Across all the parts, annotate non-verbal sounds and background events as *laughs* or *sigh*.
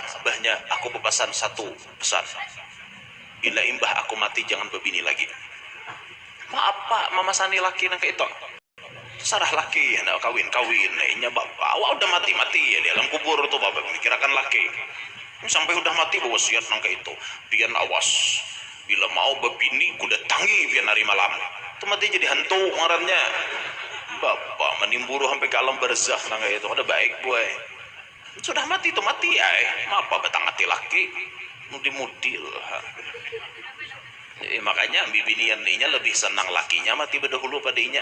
abahnya aku berpesan satu pesan bila imbah aku mati jangan berbini lagi. Maaf pak mama sani laki nang itu sarah laki hendak kawin kawin. Nya bapak awak udah mati mati ya di alam kubur tuh bapak mikirakan laki. Sampai udah mati bawa siat nang itu. Pian awas. Bila mau berbini kuda tangi pian hari malam. Itu mati jadi hantu ngarannya. Bapak menimburu sampai ke alam berzah nang itu. Ada baik boy sudah mati itu mati ya eh. apa betang mati laki? Mudi-mudi eh, makanya bibinian nya lebih senang lakinya mati berdahulu padanya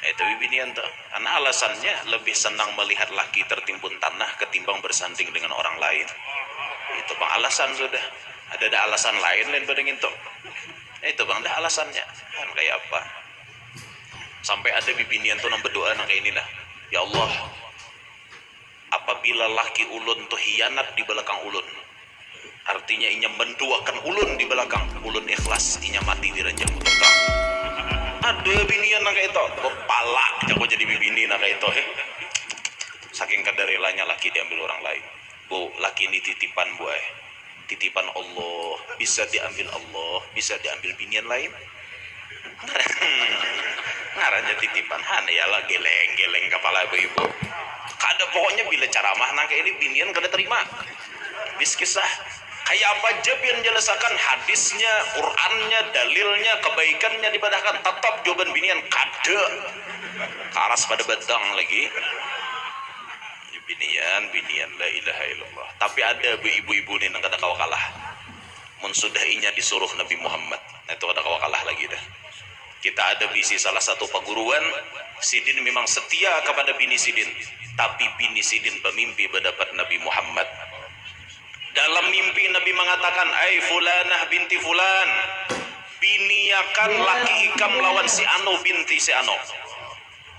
eh, itu bibinian tuh karena alasannya lebih senang melihat laki tertimbun tanah ketimbang bersanding dengan orang lain. Itu bang alasan sudah. Ada ada alasan lain lain pada itu itu bang ada alasannya. Kan kayak apa? Sampai ada bibinian tuh nang berdoa nang kayak inilah. Ya Allah apabila laki ulun tuh hianat di belakang ulun. Artinya inya menduakan ulun di belakang. Ulun ikhlas inya mati di ranjang terang *laughs* ada binian nang itu kepala. Jago jadi bini nang itu he. Saking kadarelanya laki diambil orang lain. Bu laki ini titipan buai. Titipan Allah. Bisa diambil Allah bisa diambil binian lain. *laughs* Ngaranya titipan. Han ya lah geleng geleng kepala ibu-ibu. kada pokoknya bila ceramah nang ini binian kada terima bis kisah. Kayak apa aja yang jelasakan hadisnya Qurannya dalilnya kebaikannya dibadahkan tetap jawaban binian kada. Karas pada batang lagi. Binian binian la ilaha illallah. Tapi ada ibu-ibu nih nang kata kau kalah mensudahinya disuruh Nabi Muhammad. Nah, itu ada kau kalah lagi dah. Kita ada bisi salah satu perguruan Sidin memang setia kepada bini Sidin tapi bini Sidin pemimpi berdapat Nabi Muhammad. Dalam mimpi Nabi mengatakan ay fulanah binti fulan biniakan laki ikam lawan si Ano binti si Ano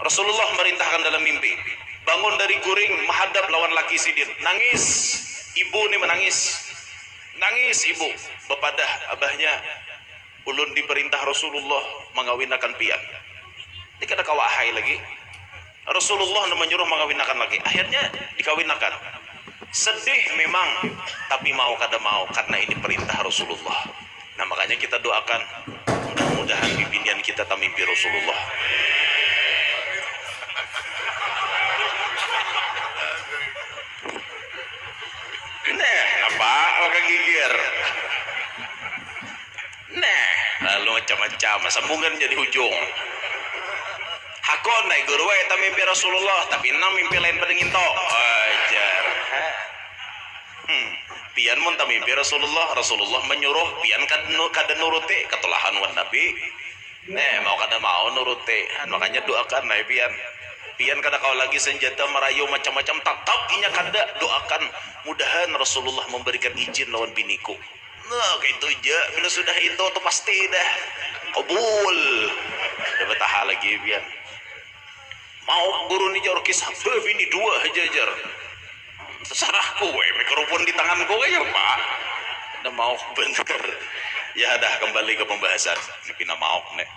Rasulullah merintahkan dalam mimpi bangun dari guring menghadap lawan laki Sidin. Nangis. Ibu nih menangis. Nangis ibu. Bepadah abahnya. Ulun diperintah Rasulullah mengawinakan pian. Ini kada kawahai lagi Rasulullah menyuruh mengawinakan lagi. Akhirnya dikawinakan sedih memang tapi mau kada mau karena ini perintah Rasulullah. Nah makanya kita doakan. Mudah-mudahan bibinian kita tak mimpi Rasulullah. Nah, apa? Apa gigir? Nah, lalu macam-macam sambungan jadi ujung hakon naik guru eta mimpi Rasulullah tapi enam mimpi lain pada nginto ajar hmm. pian mun mimpi Rasulullah. Rasulullah menyuruh pian kad kada nuruti ketulahan wan nabi. Nah, mau kada mau nuruti. Makanya doakan nah pian. Pian kada kau lagi senjata merayu macam-macam tetap inya kada. Doakan mudahan Rasulullah memberikan izin lawan biniku. Nah kayak itu aja. Bila sudah itu tuh pasti dah. Kabul. Udah betah lagi biar mau guru ni jor kisah ini dua aja jar terserah kowe mikrofon di tangan kowe ya pak. Udah mau bener. Ya dah kembali ke pembahasan. Ini mau nih